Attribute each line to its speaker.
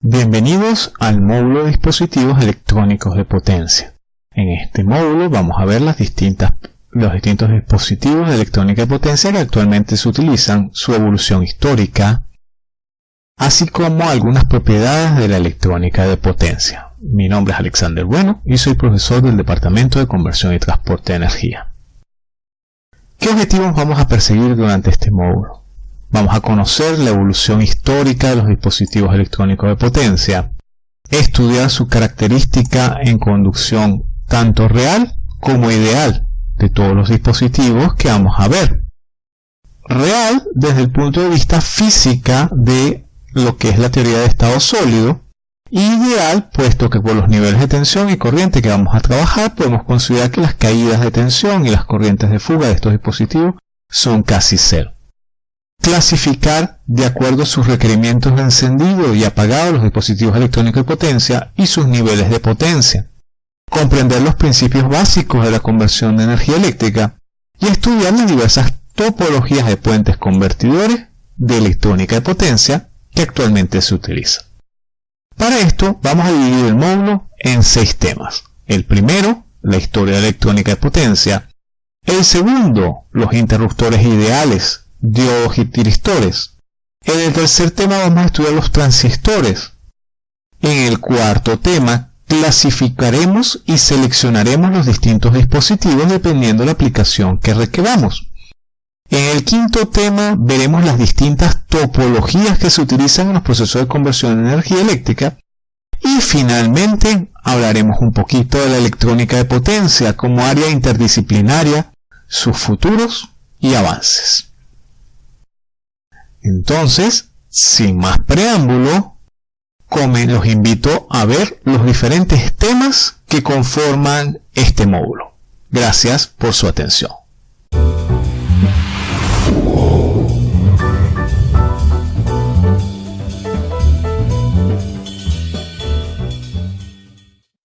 Speaker 1: Bienvenidos al módulo de dispositivos electrónicos de potencia. En este módulo vamos a ver los distintos dispositivos de electrónica de potencia que actualmente se utilizan, su evolución histórica, así como algunas propiedades de la electrónica de potencia. Mi nombre es Alexander Bueno y soy profesor del Departamento de Conversión y Transporte de Energía. ¿Qué objetivos vamos a perseguir durante este módulo? Vamos a conocer la evolución histórica de los dispositivos electrónicos de potencia, estudiar su característica en conducción tanto real como ideal de todos los dispositivos que vamos a ver. Real desde el punto de vista física de lo que es la teoría de estado sólido, ideal puesto que por los niveles de tensión y corriente que vamos a trabajar podemos considerar que las caídas de tensión y las corrientes de fuga de estos dispositivos son casi cero clasificar de acuerdo a sus requerimientos de encendido y apagado los dispositivos electrónicos de potencia y sus niveles de potencia, comprender los principios básicos de la conversión de energía eléctrica y estudiar las diversas topologías de puentes convertidores de electrónica de potencia que actualmente se utilizan. Para esto vamos a dividir el módulo en seis temas. El primero, la historia de electrónica de potencia. El segundo, los interruptores ideales diodos y tiristores. En el tercer tema vamos a estudiar los transistores. En el cuarto tema clasificaremos y seleccionaremos los distintos dispositivos dependiendo de la aplicación que requeramos. En el quinto tema veremos las distintas topologías que se utilizan en los procesos de conversión de energía eléctrica y finalmente hablaremos un poquito de la electrónica de potencia como área interdisciplinaria, sus futuros y avances. Entonces, sin más preámbulo, los invito a ver los diferentes temas que conforman este módulo. Gracias por su atención.